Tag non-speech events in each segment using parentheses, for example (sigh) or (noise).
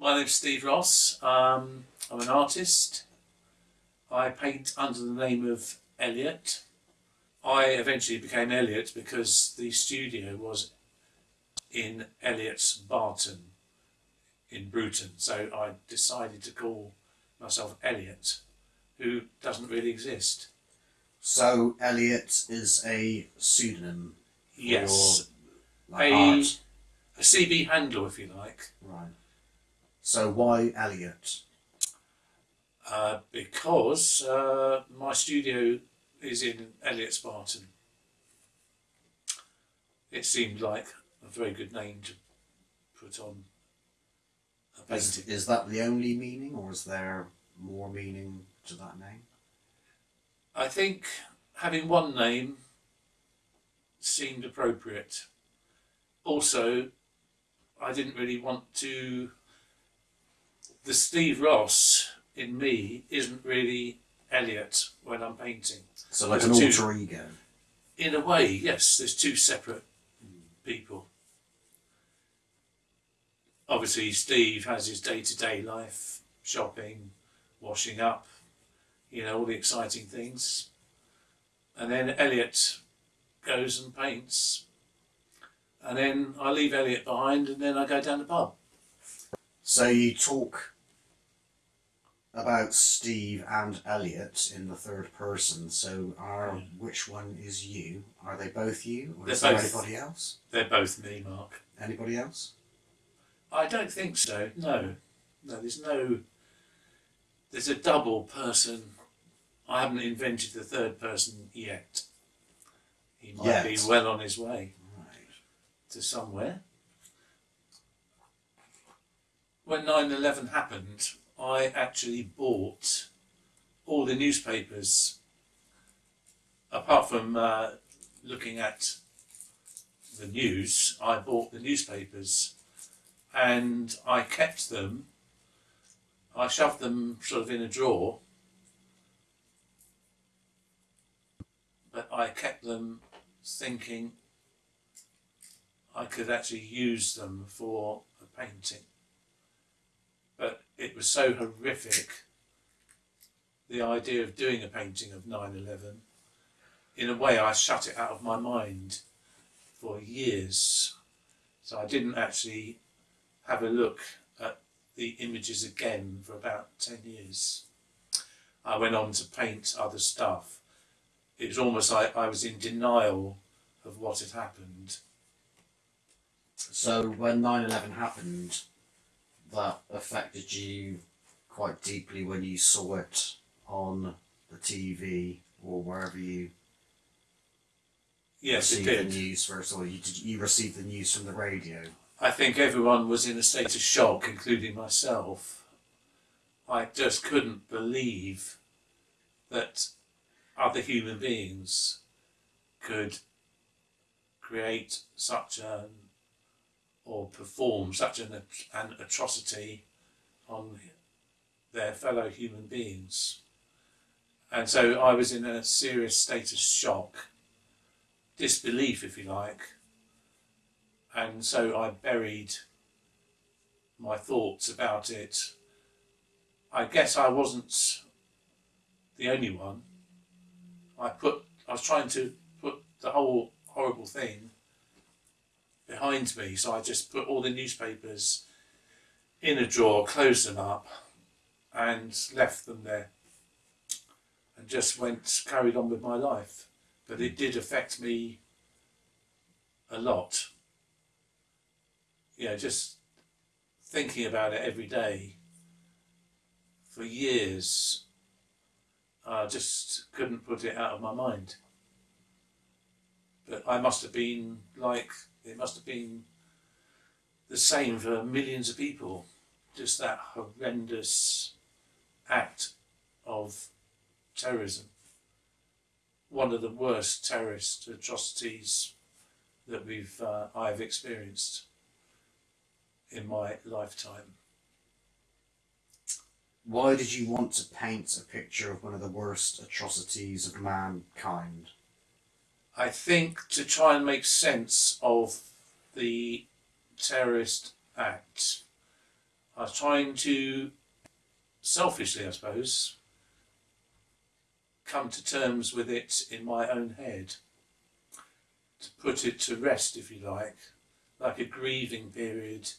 My name's Steve Ross. Um, I'm an artist. I paint under the name of Elliot. I eventually became Elliot because the studio was in Elliot's Barton in Bruton. So I decided to call myself Elliot, who doesn't really exist. So Elliot is a pseudonym. Yes, your, like, a, art. a CB handle, if you like, Right. So why Elliot? uh, because uh, my studio is in Elliot's Barton. It seemed like a very good name to put on a Is, is that the only meaning, or is there more meaning to that name? I think having one name seemed appropriate. Also, I didn't really want to. The Steve Ross in me isn't really Elliot when I'm painting. So like an There's two- alter ego. In a way, yes, there's two separate people. Obviously, Steve has his day to day life shopping, washing up, you know, all the exciting things. And then Elliot goes and paints. And then I leave Elliot behind and then I go down the pub. So you talk about Steve and Elliot in the third person. So are Yeah. which one is you? Are they both you, or They're is there both. anybody else? They're both me, Mark. Anybody else? I don't think so. No, no. There's no. There's a double person. I haven't invented the third person yet. He might be well on his way Right. to somewhere. When 9/11 happened, I actually bought all the newspapers. Apart from uh, looking at the news, I bought the newspapers and I kept them. I shoved them sort of in a drawer, but I kept them thinking I could actually use them for a painting. It was so horrific, the idea of doing a painting of 9 11. In a way, I shut it out of my mind for years. So I didn't actually have a look at the images again for about 10 years. I went on to paint other stuff. It was almost like I was in denial of what had happened. So when 9-11 happened, that affected you quite deeply when you saw it on the TV or wherever you Yes, it received the news first, or you did you receive the news from the radio? I think everyone was in a state of shock, including myself. I just couldn't believe that other human beings could create such an or perform such an, an atrocity on their fellow human beings. And so I was in a serious state of shock, disbelief, if you like, and so I buried my thoughts about it. I guess I wasn't the only one. I put I was trying to put the whole horrible thing behind me, so I just put all the newspapers in a drawer, closed them up, and left them there, and just went carried on with my life. But it did affect me a lot you know, just thinking about it every day for years, I just couldn't put it out of my mind. But I must have been like, it must have been the same for millions of people, just that horrendous act of terrorism. One of the worst terrorist atrocities that we've uh, I've experienced in my lifetime. Why did you want to paint a picture of one of the worst atrocities of mankind? I think to try and make sense of the terrorist act, I was trying to, selfishly, I suppose, come to terms with it in my own head, to put it to rest, if you like, like a grieving period.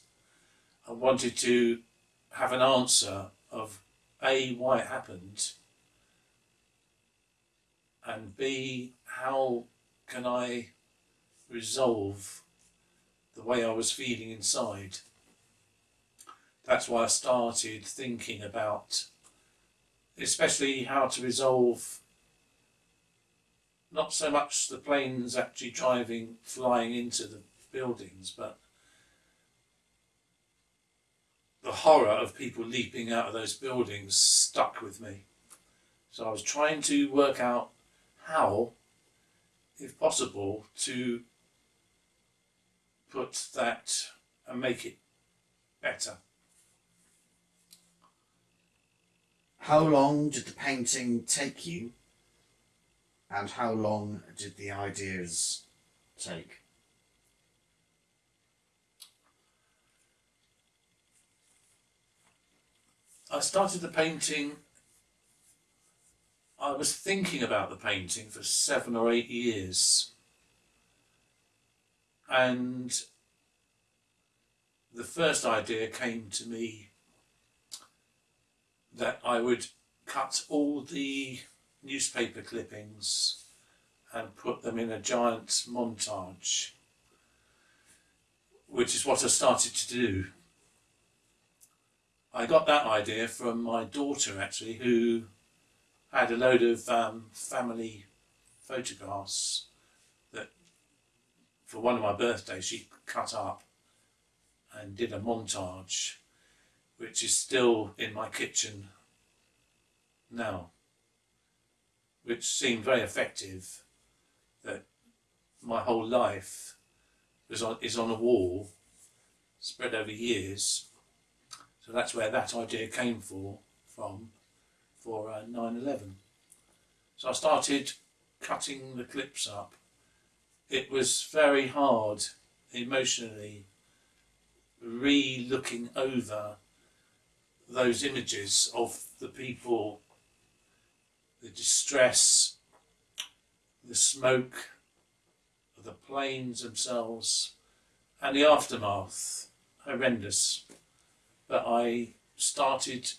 I wanted to have an answer of A, why it happened, and B, how can I resolve the way I was feeling inside. That's why I started thinking about, especially how to resolve not so much the planes actually driving, flying into the buildings, but the horror of people leaping out of those buildings stuck with me. So I was trying to work out how, if possible, to put that and make it better. How long did the painting take you? And how long did the ideas take? I started the painting. I was thinking about the painting for seven or eight years. And the first idea came to me that I would cut all the newspaper clippings and put them in a giant montage, which is what I started to do. I got that idea from my daughter actually, who had a load of um, family photographs that for one of my birthdays she cut up and did a montage, which is still in my kitchen now, which seemed very effective. That my whole life is on is on a wall, spread over years. So that's where that idea came for from for uh, 9/11. So I started cutting the clips up. It was very hard emotionally re-looking over those images of the people, the distress, the smoke, the planes themselves, and the aftermath. Horrendous. But I started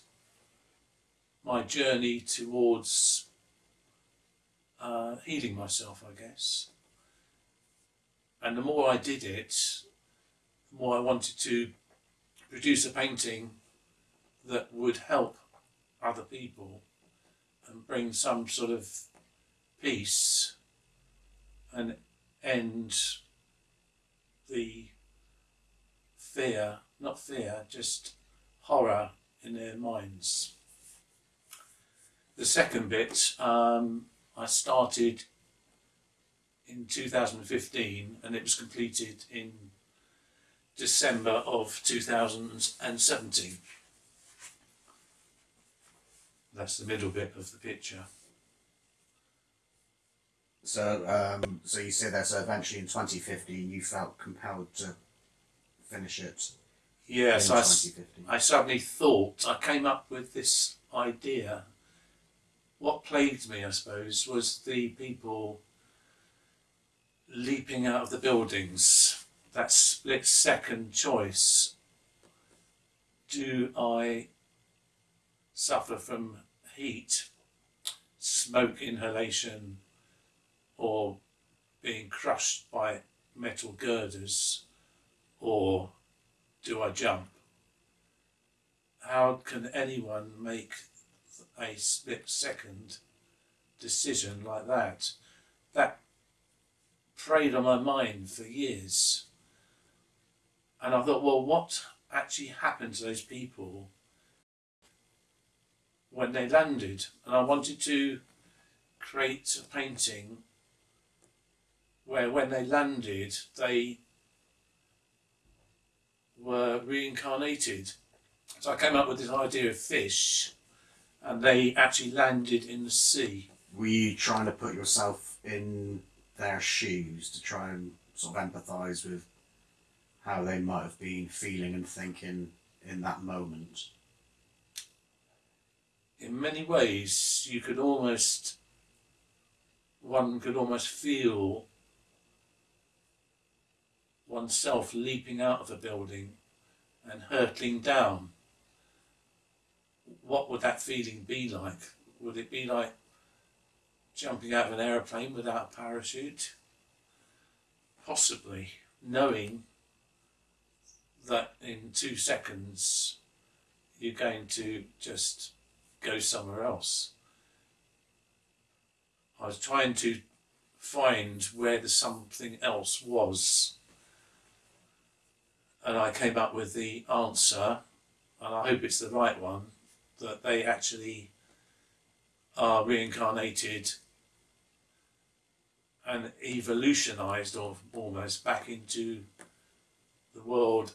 my journey towards uh, healing myself, I guess. And the more I did it, the more I wanted to produce a painting that would help other people and bring some sort of peace and end the fear, not fear, just horror in their minds. The second bit um, I started in 2015 and it was completed in December of 2017. That's the middle bit of the picture. So, um, so you say that so eventually in 2015 you felt compelled to finish it Yes, I, s- 2015. I suddenly thought, I came up with this idea. What plagued me, I suppose, was the people leaping out of the buildings. That split second choice. Do I suffer from heat, smoke inhalation, or being crushed by metal girders, or do I jump? How can anyone make a split second decision like that? That preyed on my mind for years. And I thought, well, what actually happened to those people when they landed? And I wanted to create a painting where when they landed, they were reincarnated. So I came up with this idea of fish, and they actually landed in the sea. Were you trying to put yourself in their shoes to try and sort of empathise with how they might have been feeling and thinking in that moment? in many ways, you could almost, one could almost feel oneself leaping out of a building and hurtling down. What would that feeling be like? Would it be like jumping out of an aeroplane without a parachute? Possibly, knowing that in two seconds you're going to just go somewhere else. I was trying to find where the something else was. And I came up with the answer, and I hope it's the right one, that they actually are reincarnated and evolutionized or almost back into the world,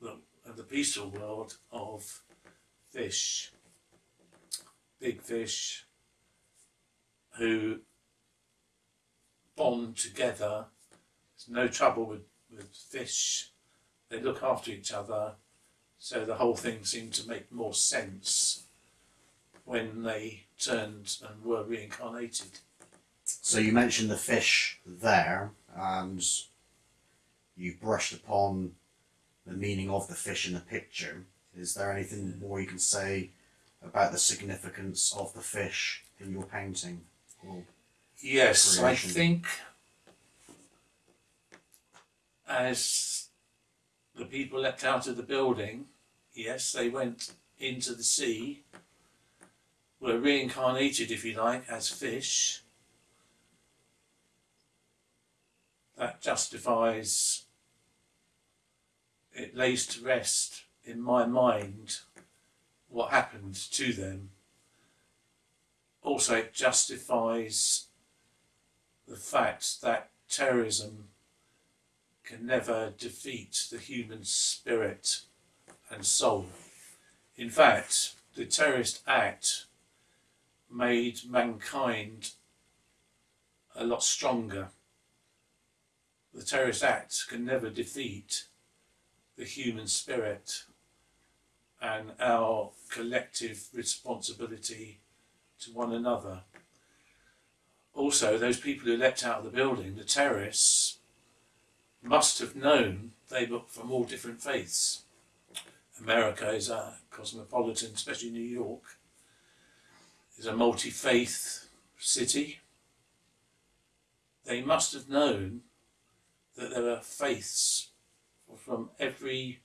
the, the peaceful world of fish big fish who bond together. There's no trouble with, with fish. They look after each other. So the whole thing seemed to make more sense when they turned and were reincarnated. So you mentioned the fish there, and you brushed upon the meaning of the fish in the picture. Is there anything more you can say about the significance of the fish in your painting? Yes, I think as the people leapt out of the building, yes, they went into the sea, were reincarnated, if you like, as fish. That justifies, it lays to rest in my mind what happened to them. Also, it justifies the fact that terrorism can never defeat the human spirit and soul. In fact, the terrorist act made mankind a lot stronger. The terrorist act can never defeat the human spirit and our collective responsibility to one another. Also, those people who leapt out of the building, the terrorists, must have known they were from all different faiths. America is a cosmopolitan, especially New York, is a multi faith city. They must have known that there are faiths from every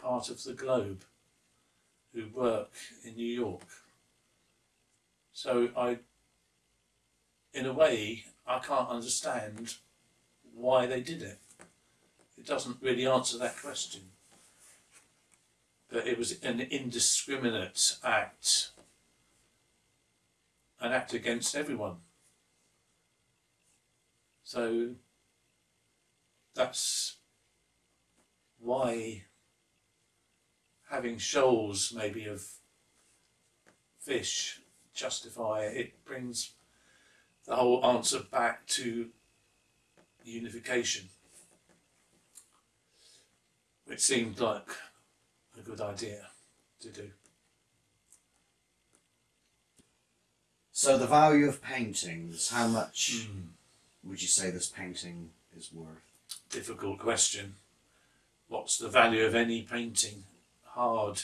part of the globe who work in New York. So I, in a way, I can't understand why they did it. It doesn't really answer that question. But it was an indiscriminate act, an act against everyone. So that's why having shoals maybe of fish justify it, it brings the whole answer back to unification, which seemed like a good idea to do. So the value of paintings, how much would you say this painting is worth? Difficult question. What's the value of any painting? Hard.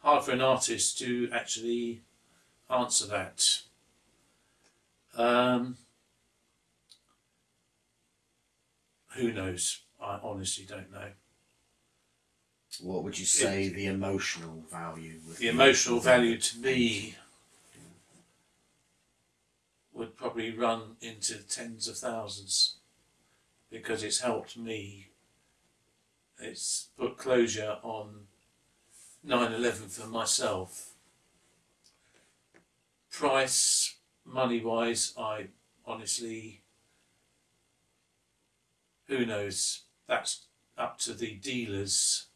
Hard for an artist to actually answer that. Um, who knows? I honestly don't know. What would you say the emotional value would The be emotional value to me would probably run into tens of thousands because it's helped me. It's put closure on 9 11 for myself. Price, money wise, I honestly, who knows? That's up to the dealers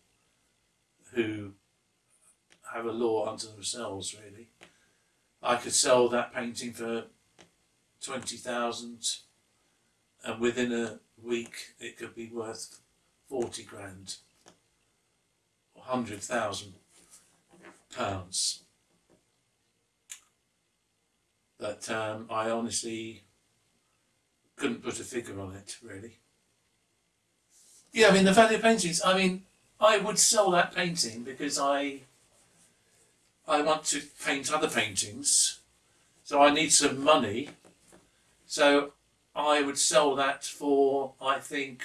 who have a law unto themselves, really. I could sell that painting for 20,000 and within a week it could be worth 40 grand hundred thousand pounds. But um, I honestly couldn't put a figure on it, really. Yeah, I mean the value of paintings. I mean, I would sell that painting because I I want to paint other paintings, so I need some money. So I would sell that for I think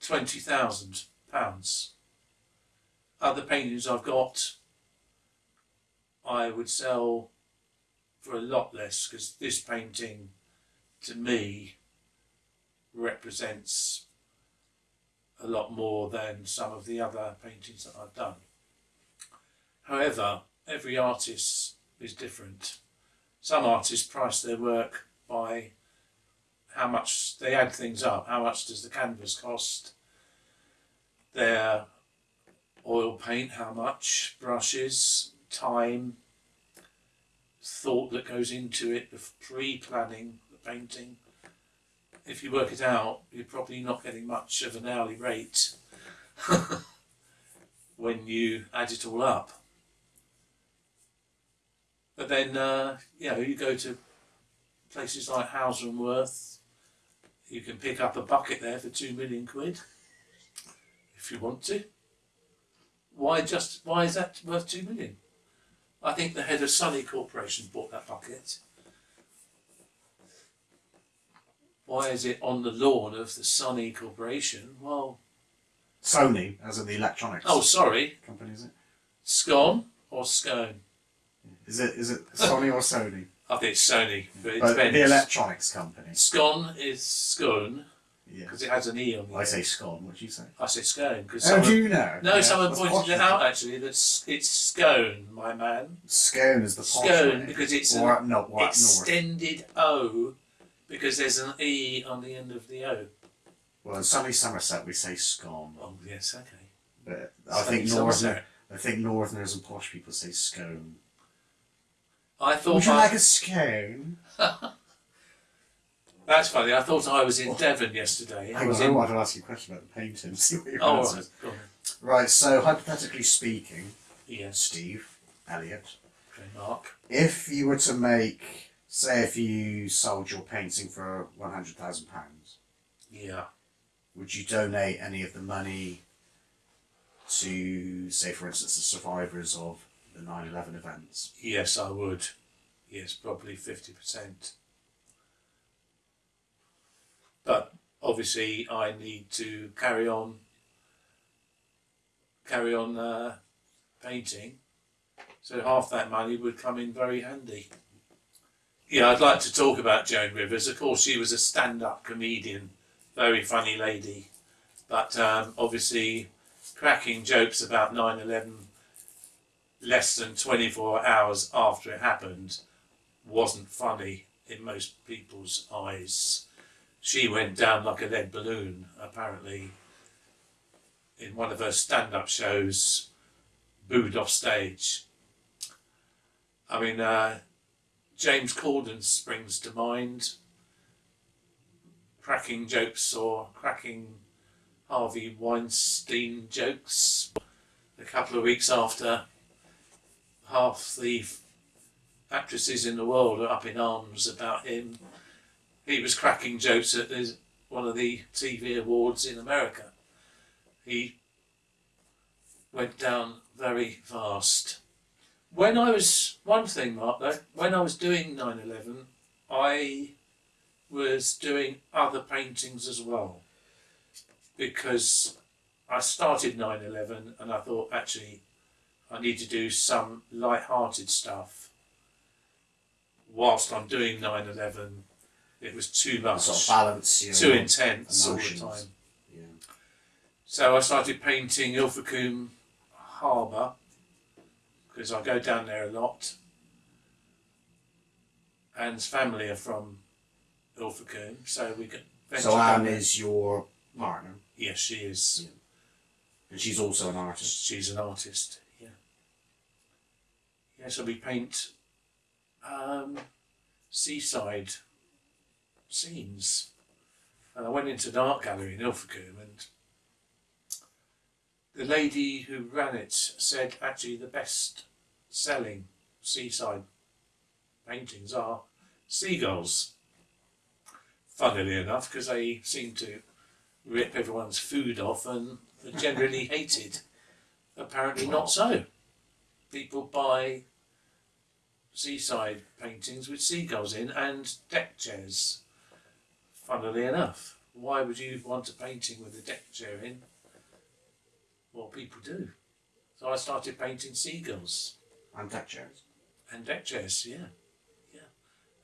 twenty thousand pounds. Other paintings I've got, I would sell for a lot less because this painting, to me, represents a lot more than some of the other paintings that I've done. However, every artist is different. Some artists price their work by how much they add things up. How much does the canvas cost? Their oil paint, how much? Brushes, time, thought that goes into it, the pre-planning the painting. If you work it out, you're probably not getting much of an hourly rate (laughs) when you add it all up. But then, uh, you know, you go to places like Hauser and Wirth, you can pick up a bucket there for two million quid if you want to. Why just why is that worth two million? I think the head of Sunny Corporation bought that bucket. Why is it on the lawn of the Sunny Corporation? Well, Sony, as in the electronics oh, sorry, company, is it? scone or scone? Is it is it Sony or Sony? I think it's uh, Sony, but it uh, But depends. the electronics company. Scone is scone Yeah. because it has an e on the I end. say scone. What do you say? I say scone because someone, do you know? no, Yeah, someone that's pointed posh, it out actually that s- it's scone, my man. Scone is the posh Scone way. because it's or an up, no, or up north. extended O because there's an E on the end of the O. Well, in sunny Somerset we say scone, Oh yes, okay. but I Sunny think northern, Somerset. I think northerners and posh people say scone. I thought Would you I, like a scone? (laughs) that's funny. I thought I was in Devon yesterday. I Hang was on, I in. wanted to ask you a question about the painting. See what your Oh, answer right. is. Go on. Right. So hypothetically speaking, Yes. Steve Elliot, Okay, Mark. if you were to make, say, if you sold your painting for one hundred thousand pounds, Yeah. would you donate any of the money to, say, for instance, the survivors of the 9-11 events? Yes, I would. Yes, probably fifty percent. But obviously, I need to carry on. Carry on uh, painting, so half that money would come in very handy. Yeah, I'd like to talk about Joan Rivers. Of course, she was a stand-up comedian, very funny lady, but um, obviously cracking jokes about 9/11 less than 24 hours after it happened wasn't funny in most people's eyes. She went down like a lead balloon, apparently, in one of her stand up shows, booed off stage. I mean, uh, James Corden springs to mind, cracking jokes or cracking Harvey Weinstein jokes a couple of weeks after half the actresses in the world are up in arms about him. He was cracking jokes at his, one of the TV awards in America. He went down very fast. When I was, one thing, Mark, though, when I was doing 9 11, I was doing other paintings as well. Because I started 9 11 and I thought, actually, I need to do some light-hearted stuff. Whilst I'm doing 9/11, it was too much, Sort of balance your too intense emotions. all the time. Yeah. So I started painting Ilfracombe Harbour because I go down there a lot. Anne's family are from Ilfracombe, so we could. So Anne is your partner, Yes, she is. and she's also an artist. She's an artist. Yeah. So we paint um, seaside scenes, and I went into an art gallery in Ilfracombe, and the lady who ran it said actually the best selling seaside paintings are seagulls. Funnily enough, because they seem to rip everyone's food off and are generally hated. Apparently, not so. People buy seaside paintings with seagulls in and deck chairs. Funnily enough, why would you want a painting with a deck chair in? Well, people do. So I started painting seagulls And deck chairs. and deck chairs. Yeah, yeah.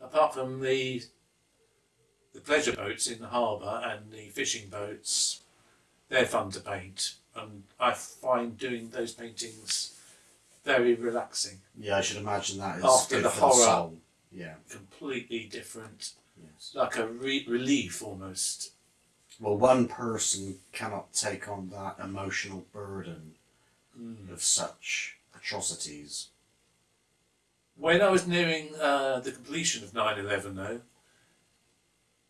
Apart from the the pleasure boats in the harbour and the fishing boats, they're fun to paint, and I find doing those paintings very relaxing. Yeah, I should imagine that is After the horror. soul. Yeah. Completely different, Yes. like a re- relief almost. Well, one person cannot take on that emotional burden Mm. of such atrocities. When I was nearing uh, the completion of 9 11, though,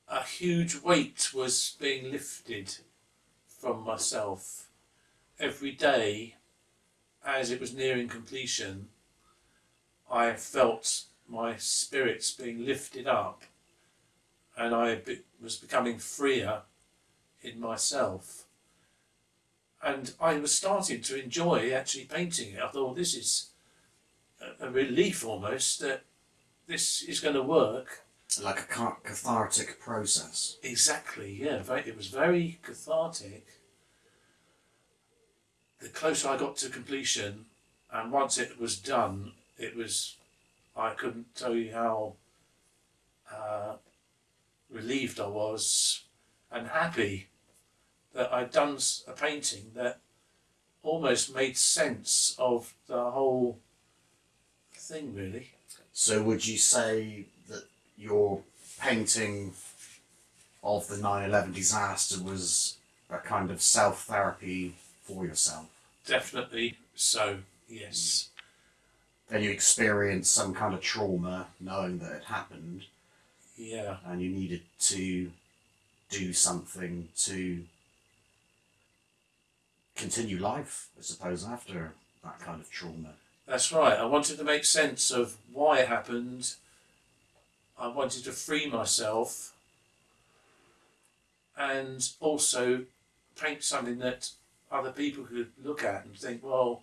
a huge weight was being lifted from myself. Every day, as it was nearing completion, I felt my spirits being lifted up and I be- was becoming freer in myself. And I was starting to enjoy actually painting it. I thought, this is a, a relief almost that this is going to work. Like a cathartic process. Exactly, yeah. It was very cathartic. The closer I got to completion, and once it was done, it was. I couldn't tell you how uh, relieved I was and happy that I'd done a painting that almost made sense of the whole thing, really. So, would you say that your painting of the 9 11 disaster was a kind of self therapy for yourself? Definitely so, yes. Mm. Then you experienced some kind of trauma knowing that it happened, Yeah. and you needed to do something to continue life, I suppose, after that kind of trauma. That's right. I wanted to make sense of why it happened. I wanted to free myself and also paint something that other people could look at and think, well,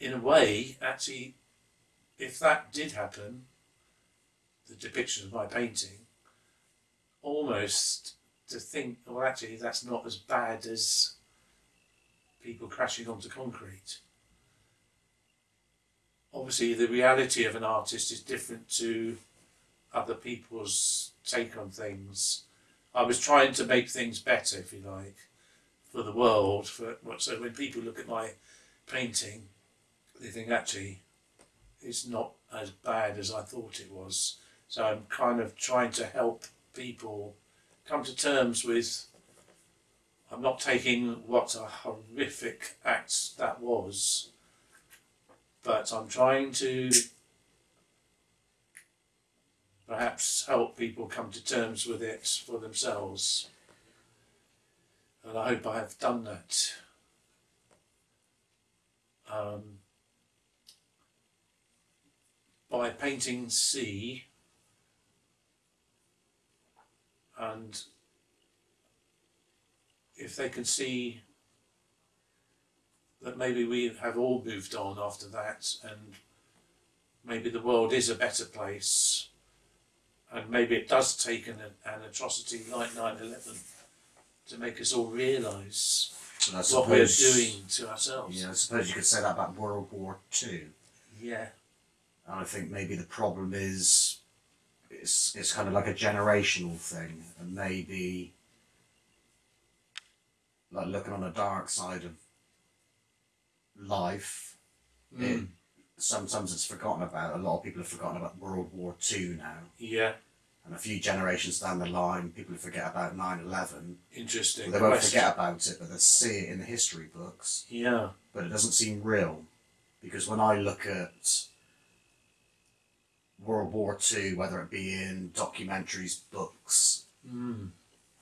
in a way, actually, if that did happen, the depiction of my painting, almost to think, well, actually, that's not as bad as people crashing onto concrete obviously the reality of an artist is different to other people's take on things. I was trying to make things better, if you like, for the world. For so when people look at my painting, they think actually it's not as bad as I thought it was. So I'm kind of trying to help people come to terms with. I'm not taking what a horrific act that was but I'm trying to perhaps help people come to terms with it for themselves. And I hope I have done that. Um, by painting sea and if they can see that maybe we have all moved on after that and maybe the world is a better place and maybe it does take an, an atrocity like 9-11 to make us all realise what we're doing to ourselves. Yeah, I suppose you could say that about World War Two. Yeah, And I think maybe the problem is it's it's kind of like a generational thing, and maybe like looking on the dark side of life. It, Mm. sometimes it's forgotten about. A lot of people have forgotten about World War Two now, yeah, and a few generations down the line, people forget about 9-11. interesting. They won't question. forget about it, but they'll see it in the history books. Yeah, but it doesn't seem real because when I look at World War Two, whether it be in documentaries, books, mm.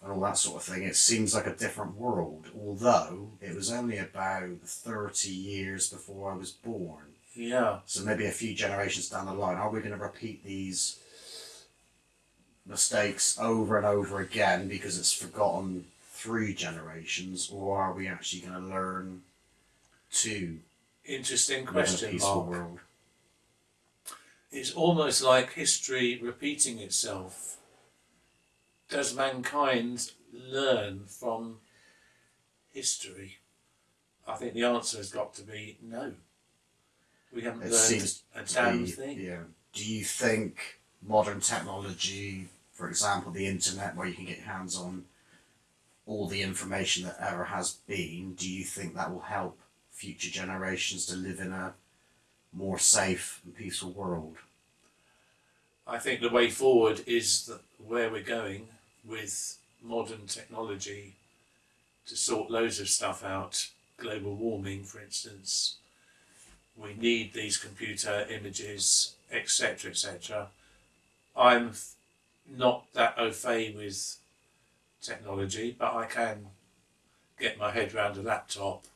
and all that sort of thing, it seems like a different world. Although it was only about thirty years before I was born. Yeah. So maybe a few generations down the line, are we going to repeat these mistakes over and over again because it's forgotten three generations, or are we actually going to learn to Interesting live in a question, Mark. world? It's almost like history repeating itself. Does mankind learn from history? I think the answer has got to be no. We haven't It learned seems a damn be- thing. Yeah. Do you think modern technology, for example, the internet, where you can get hands on all the information that ever has been, do you think that will help future generations to live in a more safe and peaceful world? I think the way forward is that where we're going with modern technology to sort loads of stuff out. Global warming, for instance. We need these computer images, etc., etc. I'm not that au fait with technology, but I can get my head around a laptop,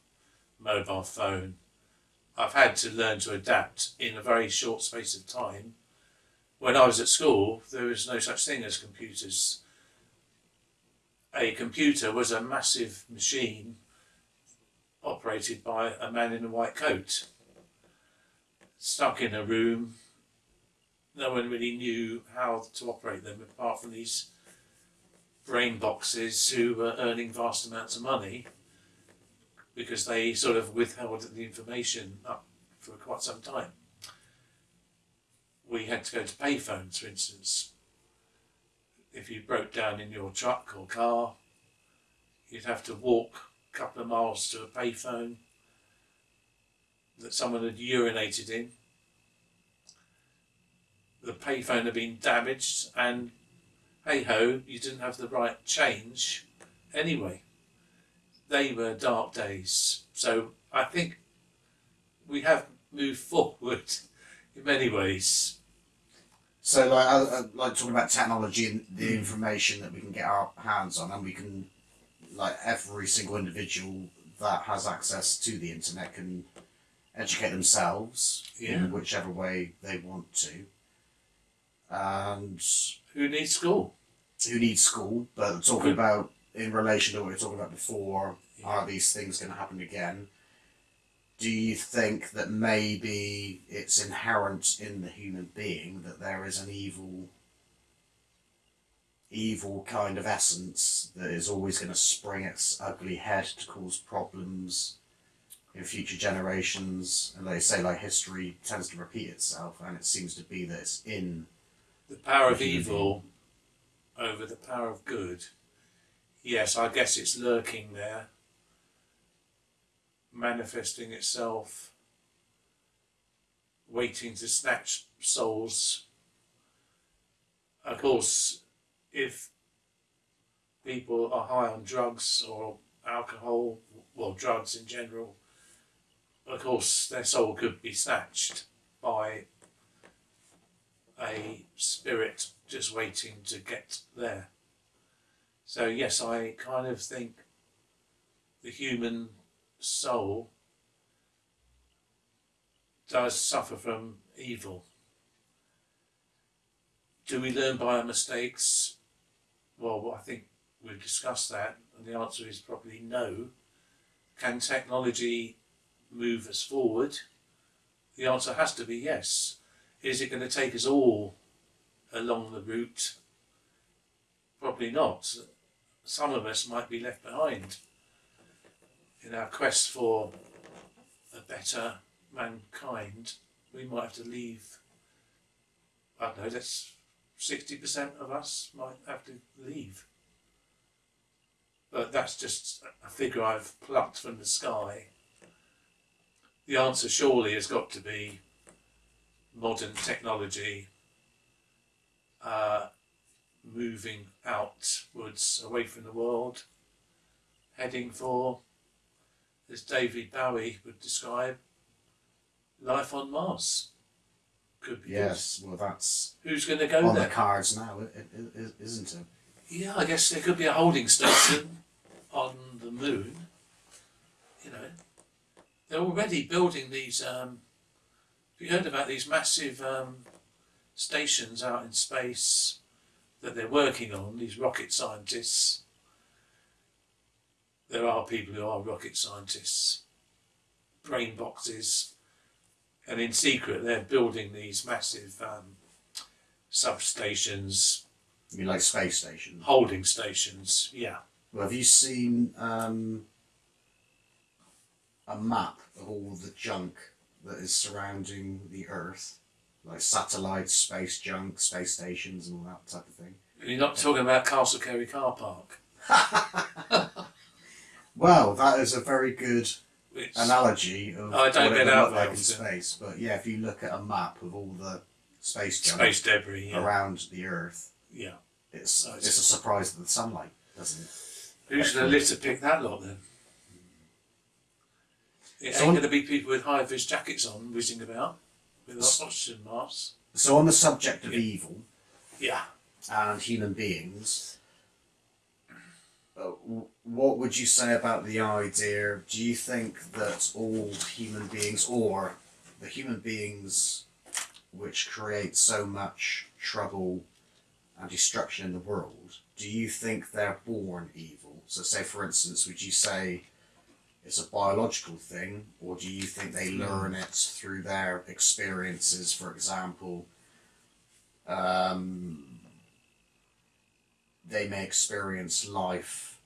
mobile phone. I've had to learn to adapt in a very short space of time when I was at school, there was no such thing as computers. A computer was a massive machine operated by a man in a white coat, stuck in a room. No one really knew how to operate them apart from these brain boxes who were earning vast amounts of money because they sort of withheld the information up for quite some time we had to go to payphones, for instance. If you broke down in your truck or car, you'd have to walk a couple of miles to a payphone that someone had urinated in. The payphone had been damaged, and hey ho, you didn't have the right change anyway. They were dark days. So I think we have moved (laughs) forward in many ways. So, like, I uh, like talking about technology and the hmm. information that we can get our hands on, and we can, like, every single individual that has access to the internet can educate themselves Yeah. in whichever way they want to. And Who needs school? who needs school? But talking about in relation to what we were talking about before, are these things going to happen again? Do you think that maybe it's inherent in the human being that there is an evil, evil kind of essence that is always going to spring its ugly head to cause problems in future generations? And they say, like history tends to repeat itself, and it seems to be that it's in The power of evil over the power of good. Yes, I guess it's lurking there, manifesting itself, waiting to snatch souls. Of course, if people are high on drugs or alcohol, well, drugs in general, of course, their soul could be snatched by a spirit just waiting to get there. So, yes, I kind of think the human soul does suffer from evil. Do we learn by our mistakes? Well, I think we've discussed that, and the answer is probably no. Can technology move us forward? The answer has to be yes. Is it going to take us all along the route? Probably not. Some of us might be left behind in our quest for a better mankind. We might have to leave. I don't know. That's sixty percent of us might have to leave. But that's just a figure I've plucked from the sky. The answer surely has got to be modern technology uh, moving outwards away from the world, heading for, as David Bowie would describe, life on Mars. Could be yes. Well, that's. Who's going to go on there? the cards now, isn't it? Yeah, I guess there could be a holding station on the moon. You know, they're already building these. Um, you heard about these massive um, stations out in space that they're working on? These rocket scientists. There are people who are rocket scientists, brain boxes, and in secret they're building these massive um, substations, You like space stations? holding stations. Yeah. Well, have you seen um, a map of all the junk that is surrounding the Earth? Like satellites, space junk, space stations, and all that type of thing. You're not talking about Castle Cary car park, (laughs) Well, that is a very good which analogy of I don't what it get out like in space. But yeah, if you look at a map of all the space junk space debris. Yeah. around the Earth, yeah. it's it's a surprise that the sunlight doesn't. Who's going to litter pick that lot then? It ain't going to be people with high vis jackets on whizzing about with oxygen masks. So on the subject of Yeah. evil Yeah. and human beings, uh, w- what would you say about the idea? Do you think that all human beings, or the human beings which create so much trouble and destruction in the world, do you think they're born evil? So, say for instance, would you say it's a biological thing, or do you think they learn it through their experiences? For example, um, they may experience life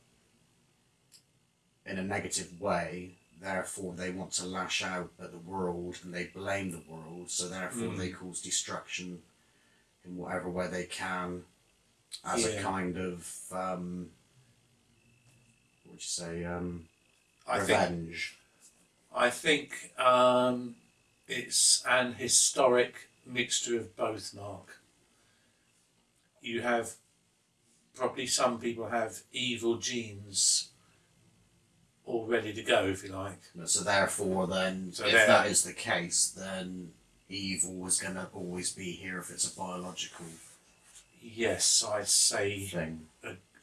in a negative way, therefore they want to lash out at the world and they blame the world, so therefore Mm. they cause destruction in whatever way they can as a kind of um, what would you say, um, I think. I think um, it's an historic mixture of both, Mark. You have probably some people have evil genes all ready to go, if you like. So therefore, then, So if that is the case, then evil is going to always be here if it's a biological Yes, I say thing.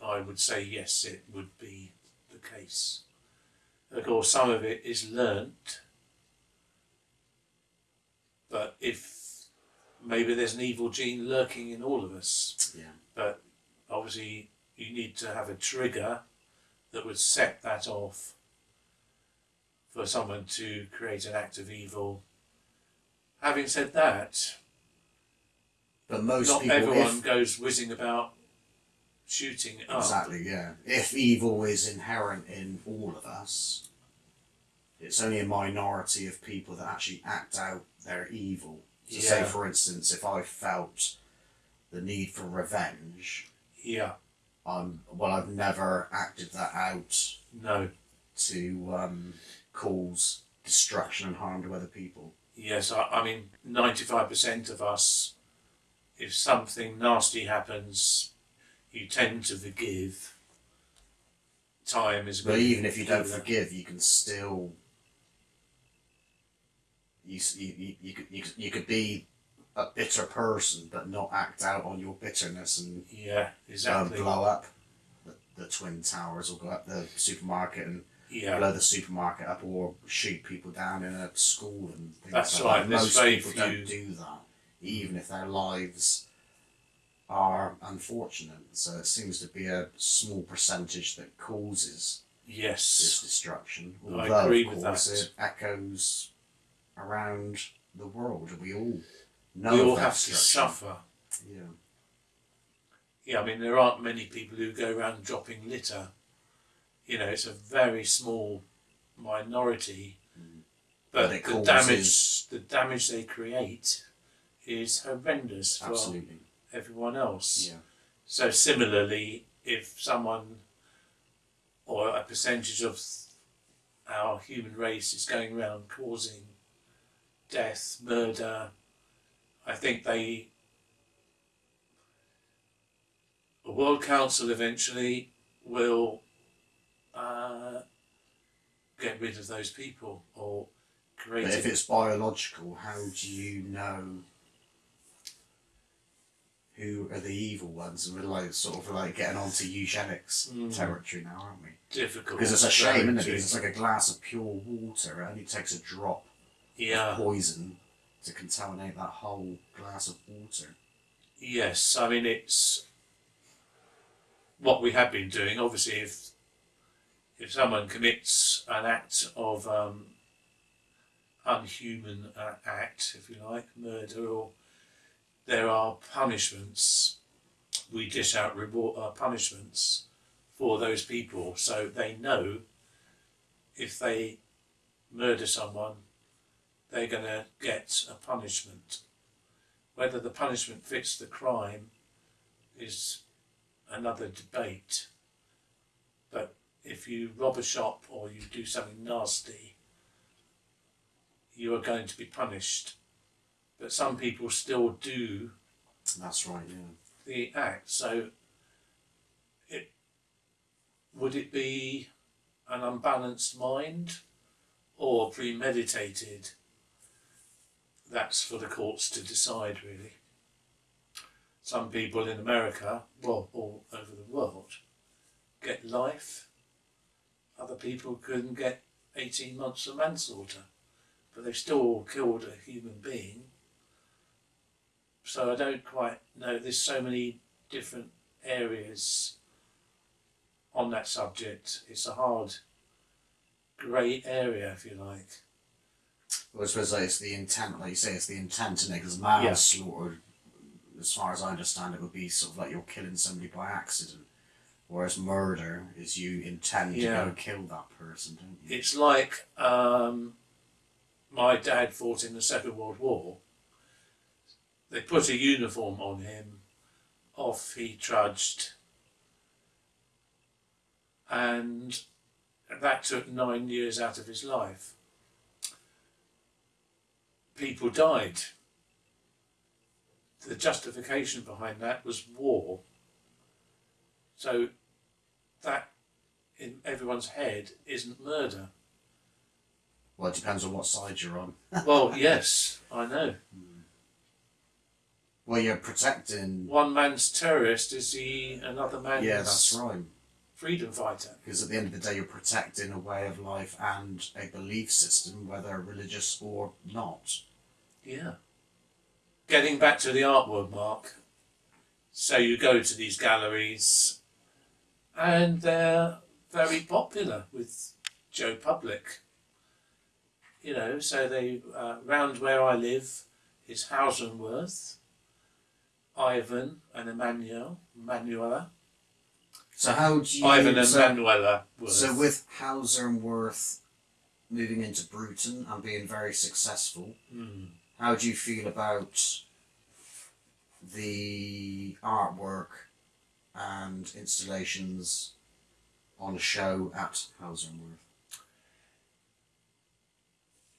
I would say yes, it would be the case. Of course, some of it is learnt, but if maybe there's an evil gene lurking in all of us, Yeah. but obviously you need to have a trigger that would set that off for someone to create an act of evil. Having said that, But most not people, everyone if, goes whizzing about shooting up. exactly, yeah. If evil is inherent in all of us, it's only a minority of people that actually act out their evil. So, say for instance, if I felt the need for revenge, Yeah, um, well, I've never acted that out no. to um, cause destruction and harm to other people. Yes, I, I mean, 95% of us, if something nasty happens, you tend to forgive. Time is But even if you don't forgive, you can still. You, you, you, you, could, you, could, you could be a bitter person, but not act out on your bitterness and Yeah, um, exactly. blow up the, the Twin Towers or go up the supermarket and Yeah, blow the supermarket up or shoot people down in a school and things That's like right, that. Most people few- don't do that, even if their lives are unfortunate. So it seems to be a small percentage that causes yes this destruction. I Although, agree of with that. it echoes around the world. We all know we all have to suffer. Yeah. Yeah, I mean, there aren't many people who go around dropping litter. You know, it's a very small minority, Mm. but, the causes- damage the damage they create is horrendous for Absolutely. Everyone else. Yeah. So similarly, if someone or a percentage of our human race is going around causing death, murder, I think they the World Council eventually will uh, get rid of those people or create But if it's biological, how do you know who are the evil ones, and we're like sort of like getting onto eugenics Mm. territory now, aren't we? Difficult. Because it's a shame, isn't it? Because it's like a glass of pure water. It only takes a drop Yeah. of poison to contaminate that whole glass of water. Yes, I mean it's what we have been doing. Obviously, if if someone commits an act of um, unhuman uh, act, if you like, murder, or there are punishments, we dish out reward uh, punishments for those people, so they know if they murder someone, they're going to get a punishment. Whether the punishment fits the crime is another debate. But if you rob a shop or you do something nasty, you are going to be punished. But some people still do That's right, yeah. the act. So, it would it be an unbalanced mind or premeditated? That's for the courts to decide, really. Some people in America, well, all over the world, get life. Other people can get 18 months of manslaughter, but they've still killed a human being. So I don't quite know. There's so many different areas on that subject. It's a hard grey area, if you like. Well, I suppose like, it's the intent, like you say, it's the intent in it, because manslaughter, as far as I understand it, would be sort of like you're killing somebody by accident. Whereas murder is you intend Yeah. to go kill that person, don't you? It's like um, my dad fought in the Second World War. They put a uniform on him, off he trudged, and that took nine years out of his life. People died. The justification behind that was war. So that in everyone's head isn't murder. Well, it depends on what side you're on. Well, (laughs) yes, I know. Hmm. Well, you're protecting. One man's terrorist is he another man's Yeah, that's right. freedom fighter. Because at the end of the day, you're protecting a way of life and a belief system, whether religious or not. Yeah. Getting back to the artwork, Mark. So you go to these galleries, and they're very popular with Joe Public. You know, so they uh, round where I live is Hauser and Wirth, Ivan and Emmanuel, Manuela, So how do you? Ivan and so, Manuela. Wirth. so with Hauser and Wirth moving into Bruton and being very successful, Hmm. how do you feel about the artwork and installations on show at Hauser and Wirth?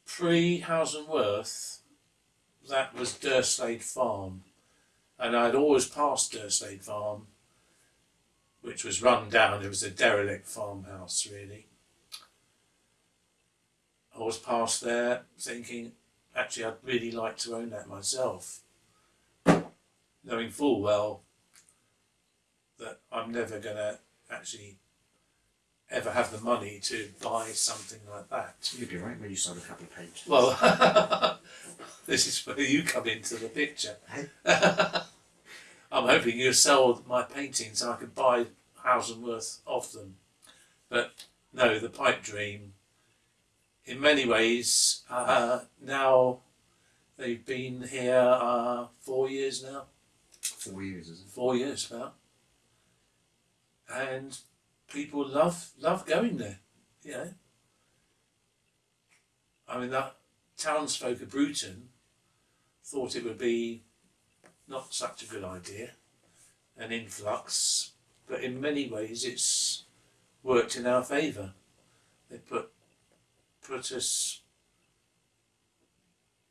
Pre Hauser and Wirth, that was Durslade Farm, and I'd always passed Durslade Farm, which was run down. It was a derelict farmhouse, really. I was past there thinking, actually, I'd really like to own that myself, knowing full well that I'm never going to actually ever have the money to buy something like that. You'd be right when you sold a couple of pages. Well, (laughs) (laughs) this is where you come into the picture. (laughs) I'm hoping you sell my paintings so I could buy thousand worth of them. But no, the pipe dream, in many ways, uh, now they've been here uh, four years now, Four years, is it? four years about. And people love love going there, you know. I mean, that townsfolk of Bruton thought it would be not such a good idea, an influx, but in many ways it's worked in our favour. They put put us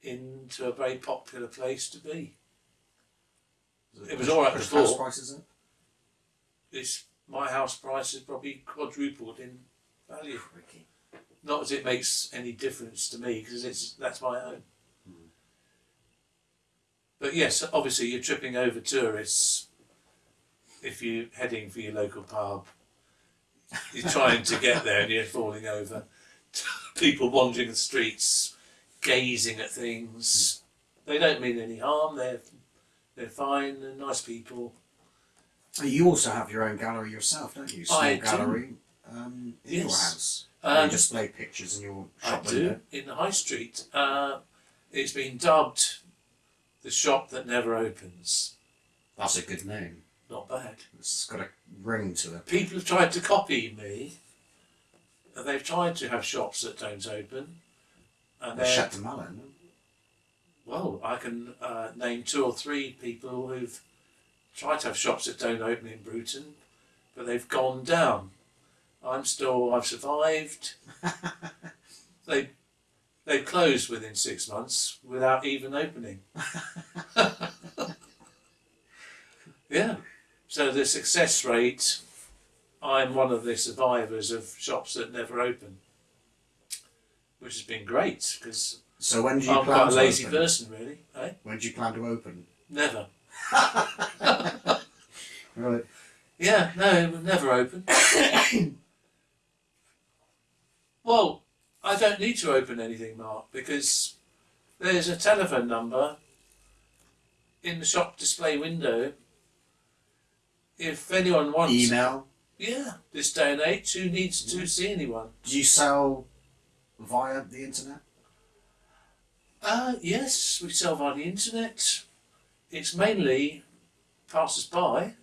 into a very popular place to be. It was all right before. house price, is it? This my house price has probably quadrupled in value. Not as it makes any difference to me because it's that's my own. but yes, obviously you're tripping over tourists if you're heading for your local pub. You're trying to get there and you're falling over. (laughs) People wandering the streets, gazing at things. They don't mean any harm. They're they're fine. They're nice people. You also have your own gallery yourself, don't you? Small I do. gallery um, in your Yes. house. Where you Um, display pictures in your I shop do window. in the high street. Uh, it's been dubbed the shop that never opens. That's a good name. Not bad. It's got a ring to it. People have tried to copy me. and They've tried to have shops that don't open. And The they're, Chateau Malin. well, I can uh, name two or three people who've tried to have shops that don't open in Bruton, but they've gone down. I'm still, I've survived. (laughs) they, they closed within six months without even opening. (laughs) yeah. So the success rate, I'm one of the survivors of shops that never open, which has been great because So when do you I'm plan quite a lazy open? person, really. Eh? When do you plan to open? Never. (laughs) Right. Yeah, no, it would never open. (coughs) well, I don't need to open anything, Mark, because there's a telephone number in the shop display window. If anyone wants, Email. yeah, this day and age, who needs to see anyone? Do you sell via the internet? Uh, yes, we sell via the internet. It's mainly passers by.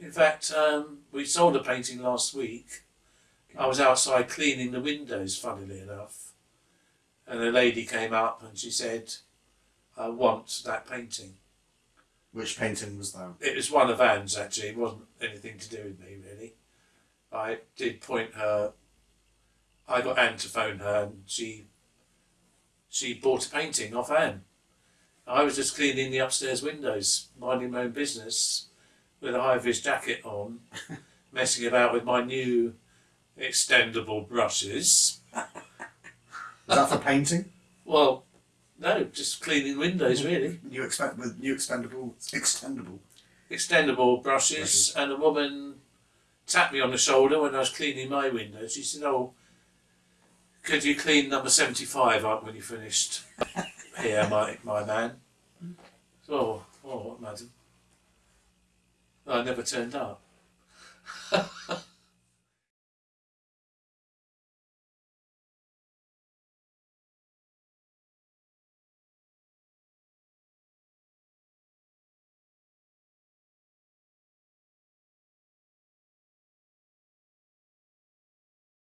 In fact, um, we sold a painting last week. I was outside cleaning the windows, funnily enough, and a lady came up and she said, I want that painting. Which painting was that? It was one of Anne's actually, it wasn't anything to do with me really. I did point her, I got Anne to phone her and she she bought a painting off Anne. I was just cleaning the upstairs windows, minding my own business, with a high vis jacket on, (laughs) messing about with my new extendable brushes. (laughs) Was that for painting? Well, no, just cleaning windows really. New expect with new expendable extendable. extendable brushes, Brushes. and a woman tapped me on the shoulder when I was cleaning my window. She said, "Oh, could you clean number seventy-five up when you finished (laughs) here, my my man?" Oh, oh, madam. I never turned up. (laughs)